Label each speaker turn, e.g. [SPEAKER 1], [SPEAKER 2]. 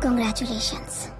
[SPEAKER 1] Congratulations.